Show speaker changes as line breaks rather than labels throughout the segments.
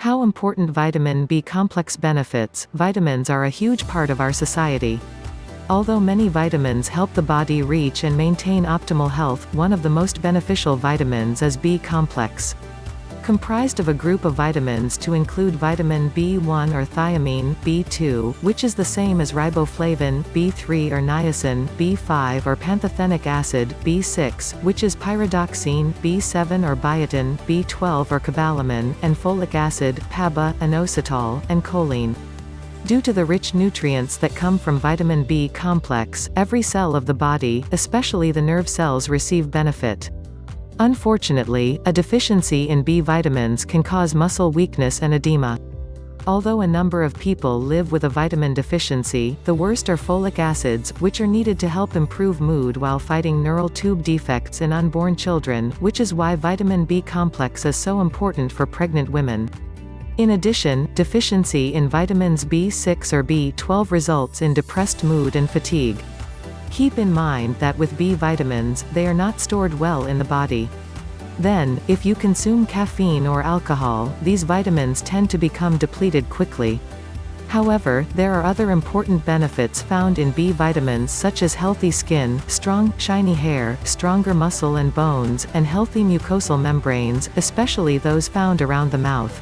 How important vitamin B complex benefits, vitamins are a huge part of our society. Although many vitamins help the body reach and maintain optimal health, one of the most beneficial vitamins is B complex comprised of a group of vitamins to include vitamin B1 or thiamine, B2, which is the same as riboflavin, B3 or niacin, B5 or pantothenic acid, B6, which is pyridoxine, B7 or biotin, B12 or cobalamin, and folic acid, PABA, inositol, and choline. Due to the rich nutrients that come from vitamin B complex, every cell of the body, especially the nerve cells receive benefit. Unfortunately, a deficiency in B vitamins can cause muscle weakness and edema. Although a number of people live with a vitamin deficiency, the worst are folic acids, which are needed to help improve mood while fighting neural tube defects in unborn children, which is why vitamin B complex is so important for pregnant women. In addition, deficiency in vitamins B6 or B12 results in depressed mood and fatigue. Keep in mind that with B vitamins, they are not stored well in the body. Then, if you consume caffeine or alcohol, these vitamins tend to become depleted quickly. However, there are other important benefits found in B vitamins such as healthy skin, strong, shiny hair, stronger muscle and bones, and healthy mucosal membranes, especially those found around the mouth.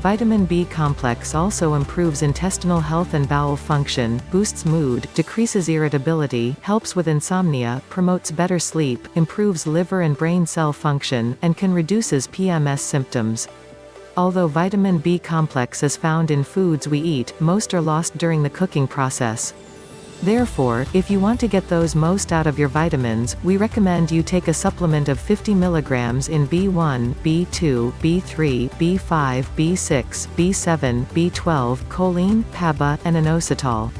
Vitamin B complex also improves intestinal health and bowel function, boosts mood, decreases irritability, helps with insomnia, promotes better sleep, improves liver and brain cell function, and can reduces PMS symptoms. Although vitamin B complex is found in foods we eat, most are lost during the cooking process. Therefore, if you want to get those most out of your vitamins, we recommend you take a supplement of 50 mg in B1, B2, B3, B5, B6, B7, B12, choline, PABA, and inositol.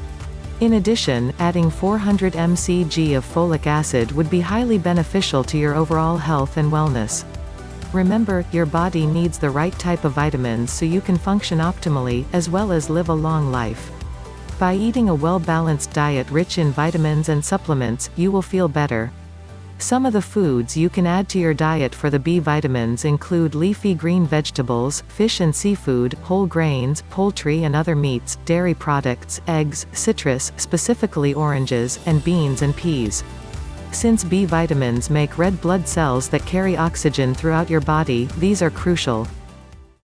In addition, adding 400 mcg of folic acid would be highly beneficial to your overall health and wellness. Remember, your body needs the right type of vitamins so you can function optimally, as well as live a long life. By eating a well-balanced diet rich in vitamins and supplements, you will feel better. Some of the foods you can add to your diet for the B vitamins include leafy green vegetables, fish and seafood, whole grains, poultry and other meats, dairy products, eggs, citrus, specifically oranges, and beans and peas. Since B vitamins make red blood cells that carry oxygen throughout your body, these are crucial.